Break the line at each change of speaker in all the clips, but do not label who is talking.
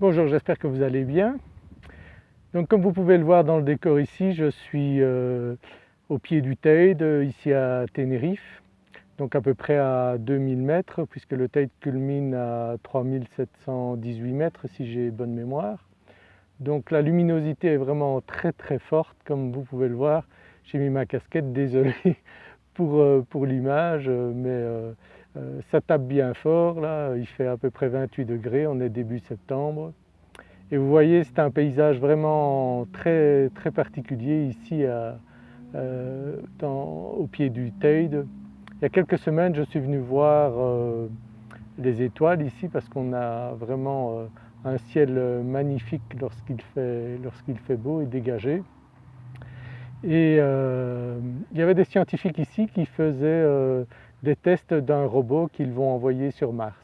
Bonjour, j'espère que vous allez bien. Donc comme vous pouvez le voir dans le décor ici, je suis euh, au pied du Teide, ici à Tenerife, donc à peu près à 2000 mètres puisque le Teide culmine à 3718 mètres si j'ai bonne mémoire. Donc la luminosité est vraiment très très forte comme vous pouvez le voir. J'ai mis ma casquette, désolé pour, euh, pour l'image mais euh, euh, ça tape bien fort là, il fait à peu près 28 degrés, on est début septembre. Et vous voyez c'est un paysage vraiment très, très particulier ici euh, au pied du Teide. Il y a quelques semaines je suis venu voir euh, les étoiles ici parce qu'on a vraiment un ciel magnifique lorsqu'il fait, fait, beau et dégagé. Et il y avait des scientifiques ici qui faisaient des tests d'un robot qu'ils vont envoyer sur Mars.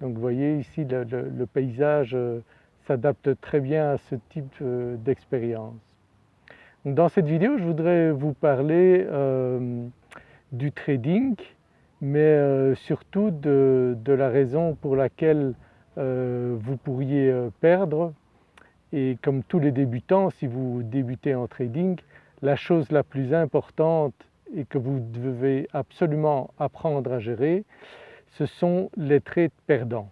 Donc vous voyez ici le, paysage euh, s'adapte très bien à ce type euh, d'expérience. Dans cette vidéo je voudrais vous parler euh, du trading mais surtout de, de, la raison pour laquelle vous pourriez perdre et comme tous les débutants si vous débutez en trading la chose la plus importante et que vous devez absolument apprendre à gérer, ce sont les trades perdants.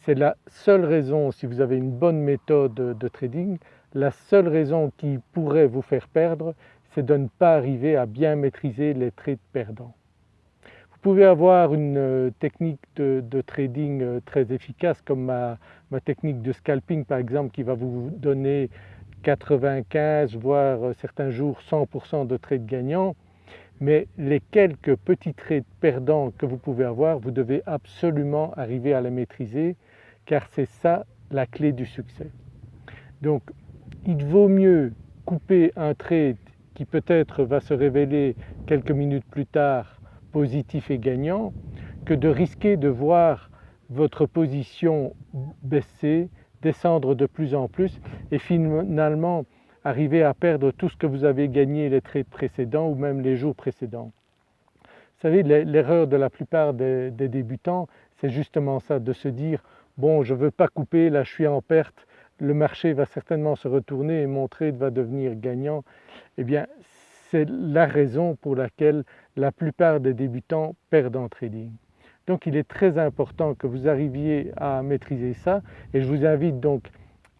C'est la seule raison, si vous avez une bonne méthode de trading, la seule raison qui pourrait vous faire perdre, c'est de ne pas arriver à bien maîtriser les trades perdants. Vous pouvez avoir une euh, technique de, trading euh, très efficace comme ma, technique de scalping par exemple qui va vous donner 95 voire certains jours 100% de trades gagnants, mais les quelques petits trades perdants que vous pouvez avoir, vous devez absolument arriver à les maîtriser car c'est ça la clé du succès. Donc il vaut mieux couper un trade qui peut-être va se révéler quelques minutes plus tard positif et gagnant que de risquer de voir votre position baisser descendre de plus en plus et finalement arriver à perdre tout ce que vous avez gagné les trades précédents ou même les jours précédents. Vous savez l'erreur de la plupart des, débutants c'est justement ça de se dire bon je ne veux pas couper, là je suis en perte, le marché va certainement se retourner et mon trade va devenir gagnant. Eh bien c'est la raison pour laquelle la plupart des débutants perdent en trading. Donc il est très important que vous arriviez à maîtriser ça et je vous invite donc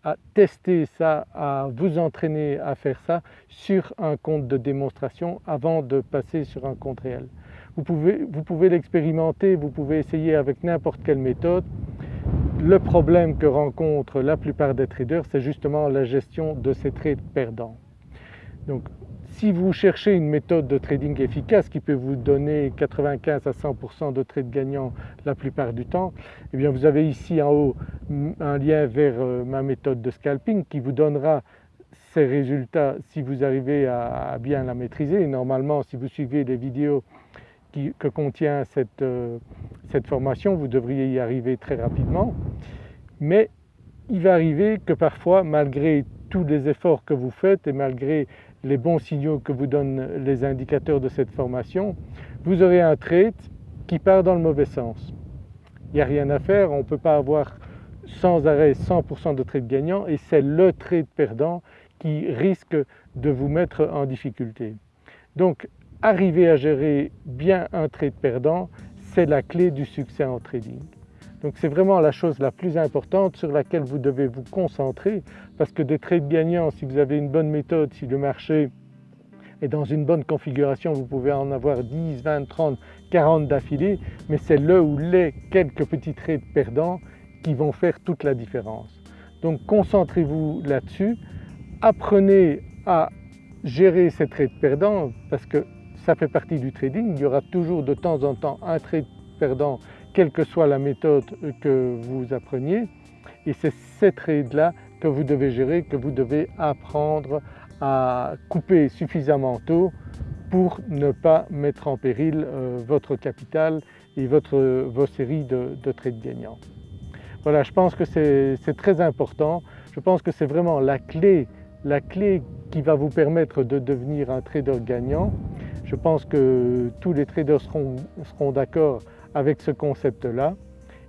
à tester ça, à vous entraîner à faire ça sur un compte de démonstration avant de passer sur un compte réel. Vous pouvez, vous pouvez l'expérimenter, vous pouvez essayer avec n'importe quelle méthode. Le problème que rencontrent la plupart des traders c'est justement la gestion de ces trades perdants. Donc si vous cherchez une méthode de trading efficace qui peut vous donner 95 à 100% de trades gagnants la plupart du temps, eh bien vous avez ici en haut un lien vers euh, ma méthode de scalping qui vous donnera ces résultats si vous arrivez à, bien la maîtriser. normalement si vous suivez les vidéos que contient cette, euh, cette formation vous devriez y arriver très rapidement. Mais il va arriver que parfois malgré tous les efforts que vous faites et malgré les bons signaux que vous donnent les indicateurs de cette formation, vous aurez un trade qui part dans le mauvais sens. Il n'y a rien à faire, on ne peut pas avoir sans arrêt 100% de trade gagnant et c'est le trade perdant qui risque de vous mettre en difficulté. Donc arriver à gérer bien un trade perdant, c'est la clé du succès en trading. Donc c'est vraiment la chose la plus importante sur laquelle vous devez vous concentrer parce que des trades gagnants, si vous avez une bonne méthode, si le marché est dans une bonne configuration, vous pouvez en avoir 10, 20, 30, 40 d'affilée, mais c'est le ou les quelques petits trades perdants qui vont faire toute la différence. Donc concentrez-vous là-dessus, apprenez à gérer ces trades perdants parce que ça fait partie du trading, il y aura toujours de temps en temps un trade perdant quelle que soit la méthode que vous appreniez et c'est ces trades-là que vous devez gérer, que vous devez apprendre à couper suffisamment tôt pour ne pas mettre en péril euh, votre capital et votre, vos séries de, de trades gagnants. Voilà, je pense que c'est très important, je pense que c'est vraiment la clé, la clé qui va vous permettre de devenir un trader gagnant. Je pense que tous les traders seront d'accord avec ce concept-là.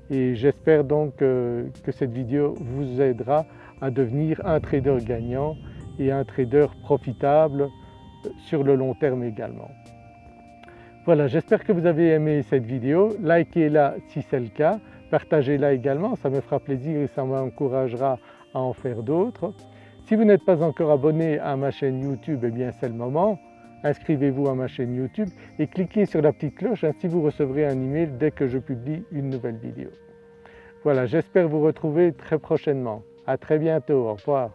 Et j'espère donc que cette vidéo vous aidera à devenir un trader gagnant et un trader profitable sur le long terme également. Voilà, j'espère que vous avez aimé cette vidéo, likez-la si c'est le cas, partagez-la également, ça me fera plaisir et ça m'encouragera à en faire d'autres. Si vous n'êtes pas encore abonné à ma chaîne YouTube, eh bien c'est le moment, inscrivez-vous à ma chaîne YouTube et cliquez sur la petite cloche, ainsi vous recevrez un email dès que je publie une nouvelle vidéo. Voilà, j'espère vous retrouver très prochainement. À très bientôt, au revoir.